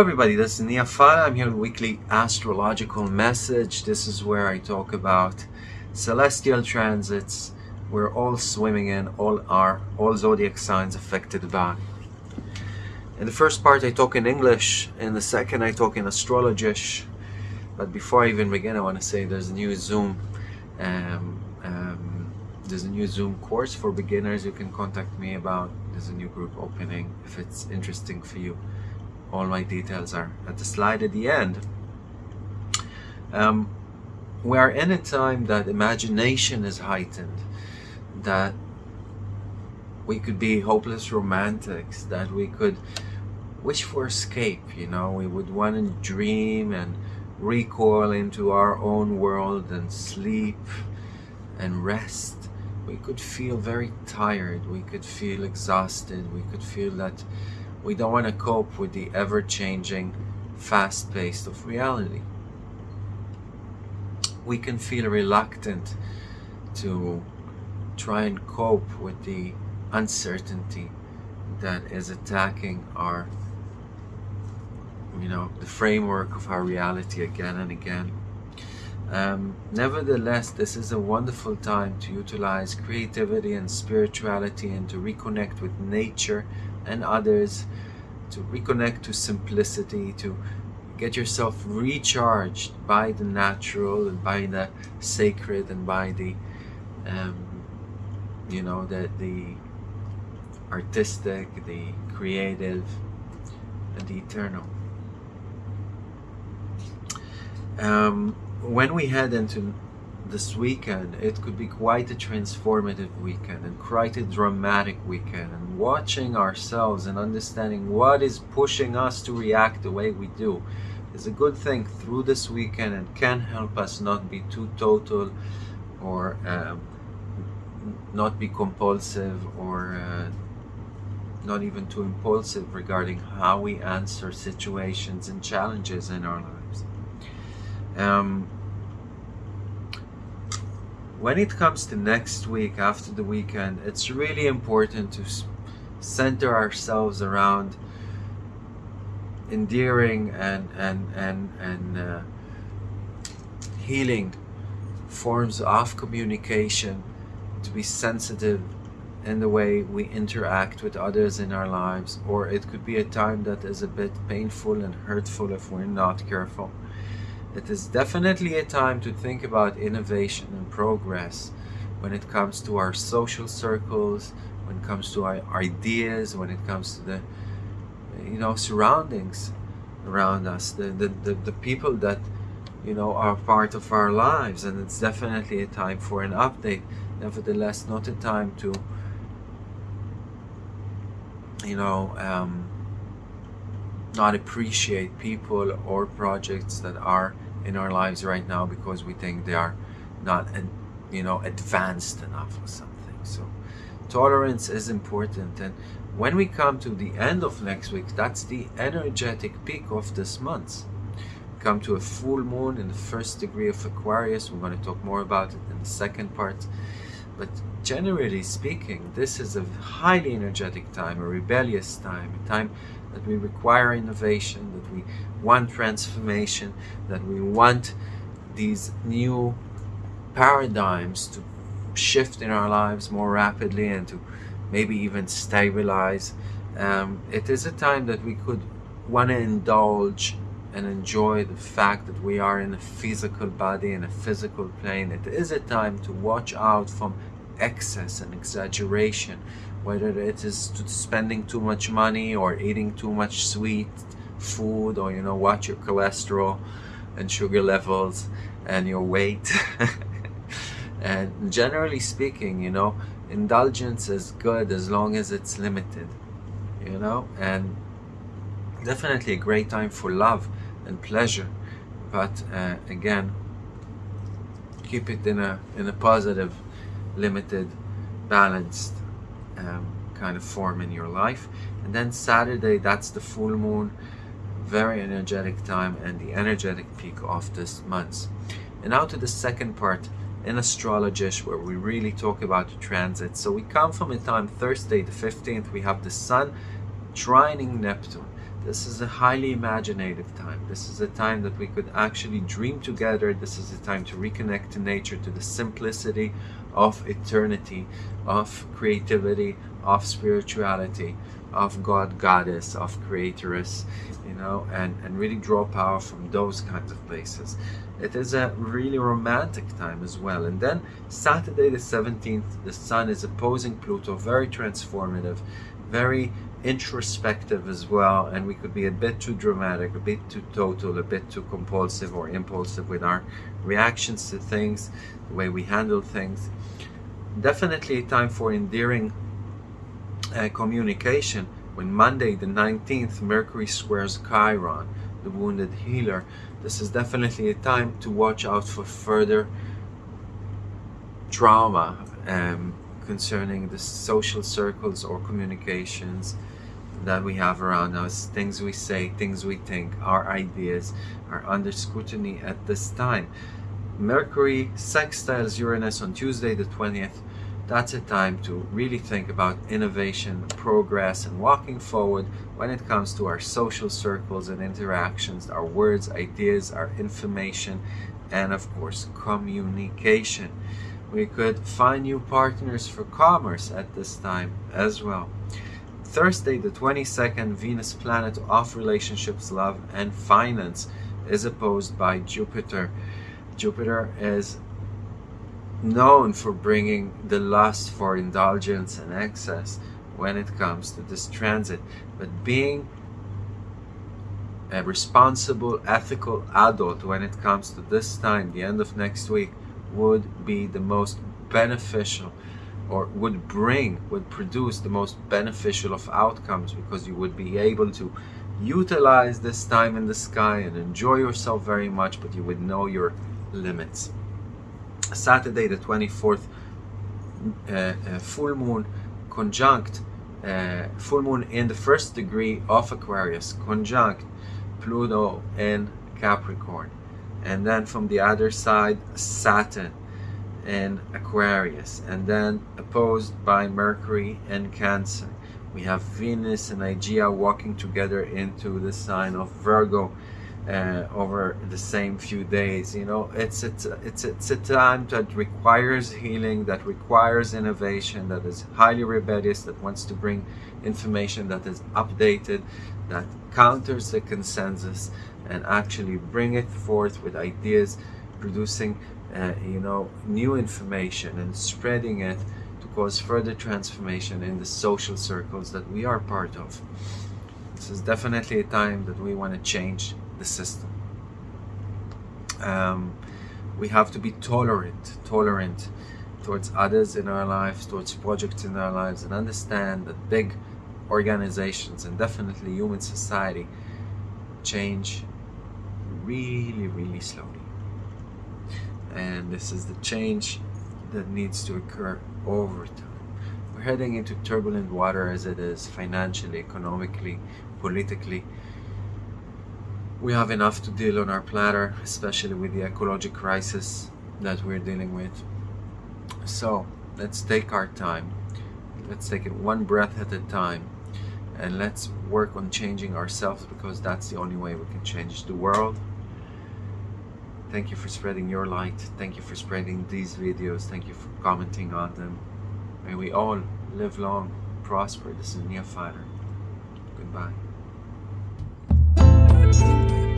everybody, this is Nia Fala. I'm here with weekly astrological message. This is where I talk about celestial transits we're all swimming in, all are, all zodiac signs affected by. In the first part I talk in English, in the second I talk in astrologish. But before I even begin I want to say there's a new Zoom um, um, there's a new Zoom course for beginners you can contact me about. There's a new group opening if it's interesting for you all my details are at the slide at the end. Um, we are in a time that imagination is heightened, that we could be hopeless romantics, that we could wish for escape, you know, we would want to dream and recoil into our own world and sleep and rest. We could feel very tired, we could feel exhausted, we could feel that we don't want to cope with the ever-changing fast pace of reality. We can feel reluctant to try and cope with the uncertainty that is attacking our you know the framework of our reality again and again um, nevertheless this is a wonderful time to utilize creativity and spirituality and to reconnect with nature and others to reconnect to simplicity to get yourself recharged by the natural and by the sacred and by the um, you know the the artistic the creative and the eternal. Um, when we head into this weekend it could be quite a transformative weekend and quite a dramatic weekend and watching ourselves and understanding what is pushing us to react the way we do is a good thing through this weekend and can help us not be too total or um, not be compulsive or uh, not even too impulsive regarding how we answer situations and challenges in our lives. Um, when it comes to next week after the weekend it's really important to center ourselves around endearing and and and and uh, healing forms of communication to be sensitive in the way we interact with others in our lives or it could be a time that is a bit painful and hurtful if we're not careful it is definitely a time to think about innovation and progress when it comes to our social circles, when it comes to our ideas, when it comes to the you know surroundings around us, the, the, the, the people that you know are part of our lives. And it's definitely a time for an update. Nevertheless not a time to you know um, not appreciate people or projects that are in our lives right now because we think they are not you know advanced enough or something. So tolerance is important. And when we come to the end of next week that's the energetic peak of this month. Come to a full moon in the first degree of Aquarius. We're going to talk more about it in the second part. But generally speaking this is a highly energetic time a rebellious time a time that we require innovation, that we want transformation, that we want these new paradigms to shift in our lives more rapidly and to maybe even stabilize. Um, it is a time that we could want to indulge and enjoy the fact that we are in a physical body, in a physical plane. It is a time to watch out from excess and exaggeration whether it is spending too much money or eating too much sweet food or you know watch your cholesterol and sugar levels and your weight. And generally speaking you know indulgence is good as long as it's limited you know and definitely a great time for love and pleasure. But uh, again keep it in a in a positive limited balanced um, kind of form in your life. And then Saturday that's the full moon very energetic time and the energetic peak of this month. And now to the second part in astrologish where we really talk about the transit. So we come from a time Thursday the 15th we have the sun trining Neptune This is a highly imaginative time. This is a time that we could actually dream together. This is a time to reconnect to nature, to the simplicity of eternity, of creativity, of spirituality, of God, Goddess, of Creatoress, you know, and, and really draw power from those kinds of places. It is a really romantic time as well. And then Saturday the 17th, the Sun is opposing Pluto, very transformative, very introspective as well and we could be a bit too dramatic a bit too total a bit too compulsive or impulsive with our reactions to things the way we handle things. Definitely a time for endearing uh, communication. When Monday the 19th Mercury squares Chiron the wounded healer this is definitely a time to watch out for further trauma um, concerning the social circles or communications that we have around us, things we say, things we think, our ideas are under scrutiny at this time. Mercury sextiles Uranus on Tuesday the 20th. That's a time to really think about innovation, progress, and walking forward when it comes to our social circles and interactions, our words, ideas, our information, and of course, communication. We could find new partners for commerce at this time as well. Thursday, the 22nd, Venus planet of relationships, love, and finance is opposed by Jupiter. Jupiter is known for bringing the lust for indulgence and excess when it comes to this transit. But being a responsible, ethical adult when it comes to this time, the end of next week, would be the most beneficial or would bring, would produce the most beneficial of outcomes because you would be able to utilize this time in the sky and enjoy yourself very much, but you would know your limits. Saturday the 24th, uh, uh, full moon conjunct, uh, full moon in the first degree of Aquarius, conjunct Pluto and Capricorn. And then from the other side, Saturn and Aquarius and then opposed by Mercury and Cancer. We have Venus and Aegea walking together into the sign of Virgo uh, over the same few days. You know, it's, it's, it's, it's a time that requires healing, that requires innovation, that is highly rebellious, that wants to bring information that is updated, that counters the consensus and actually bring it forth with ideas producing uh, you know, new information and spreading it to cause further transformation in the social circles that we are part of. This is definitely a time that we want to change the system. Um, we have to be tolerant, tolerant towards others in our lives, towards projects in our lives, and understand that big organizations and definitely human society change really, really slowly and this is the change that needs to occur over time. We're heading into turbulent water as it is financially, economically, politically. We have enough to deal on our platter, especially with the ecological crisis that we're dealing with. So let's take our time. Let's take it one breath at a time and let's work on changing ourselves because that's the only way we can change the world Thank you for spreading your light. Thank you for spreading these videos. Thank you for commenting on them. May we all live long, prosper. This is Nia Filer. Goodbye. Thank you.